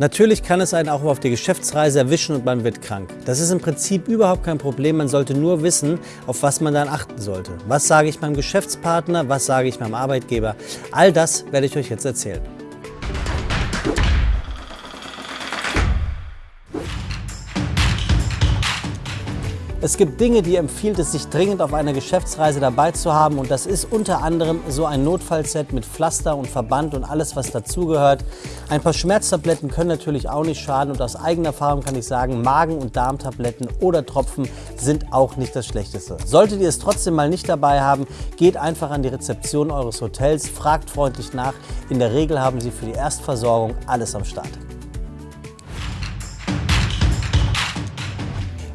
Natürlich kann es einen auch auf der Geschäftsreise erwischen und man wird krank. Das ist im Prinzip überhaupt kein Problem. Man sollte nur wissen, auf was man dann achten sollte. Was sage ich meinem Geschäftspartner? Was sage ich meinem Arbeitgeber? All das werde ich euch jetzt erzählen. Es gibt Dinge, die empfiehlt es sich dringend auf einer Geschäftsreise dabei zu haben und das ist unter anderem so ein Notfallset mit Pflaster und Verband und alles, was dazugehört. Ein paar Schmerztabletten können natürlich auch nicht schaden und aus eigener Erfahrung kann ich sagen, Magen- und Darmtabletten oder Tropfen sind auch nicht das Schlechteste. Solltet ihr es trotzdem mal nicht dabei haben, geht einfach an die Rezeption eures Hotels, fragt freundlich nach. In der Regel haben sie für die Erstversorgung alles am Start.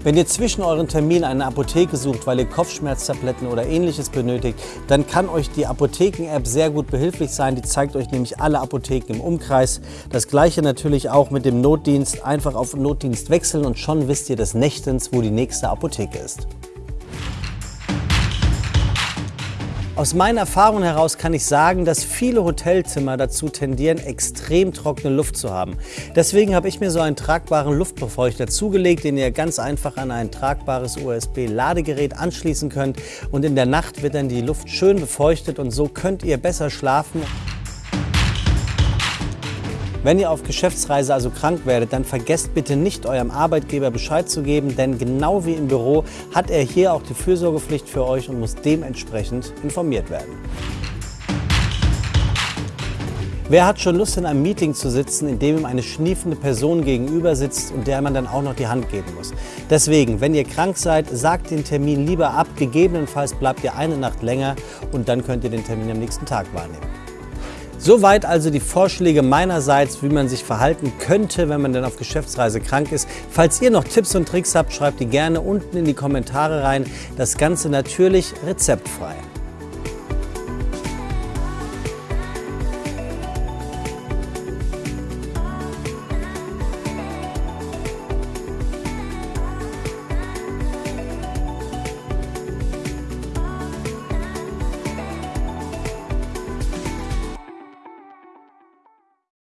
Wenn ihr zwischen euren Terminen eine Apotheke sucht, weil ihr Kopfschmerztabletten oder ähnliches benötigt, dann kann euch die Apotheken-App sehr gut behilflich sein. Die zeigt euch nämlich alle Apotheken im Umkreis. Das gleiche natürlich auch mit dem Notdienst. Einfach auf Notdienst wechseln und schon wisst ihr des Nächtens, wo die nächste Apotheke ist. Aus meinen Erfahrungen heraus kann ich sagen, dass viele Hotelzimmer dazu tendieren, extrem trockene Luft zu haben. Deswegen habe ich mir so einen tragbaren Luftbefeuchter zugelegt, den ihr ganz einfach an ein tragbares USB-Ladegerät anschließen könnt. Und in der Nacht wird dann die Luft schön befeuchtet und so könnt ihr besser schlafen. Wenn ihr auf Geschäftsreise also krank werdet, dann vergesst bitte nicht eurem Arbeitgeber Bescheid zu geben, denn genau wie im Büro hat er hier auch die Fürsorgepflicht für euch und muss dementsprechend informiert werden. Wer hat schon Lust, in einem Meeting zu sitzen, in dem ihm eine schniefende Person gegenüber sitzt und der man dann auch noch die Hand geben muss? Deswegen, wenn ihr krank seid, sagt den Termin lieber ab. Gegebenenfalls bleibt ihr eine Nacht länger und dann könnt ihr den Termin am nächsten Tag wahrnehmen. Soweit also die Vorschläge meinerseits, wie man sich verhalten könnte, wenn man dann auf Geschäftsreise krank ist. Falls ihr noch Tipps und Tricks habt, schreibt die gerne unten in die Kommentare rein. Das Ganze natürlich rezeptfrei.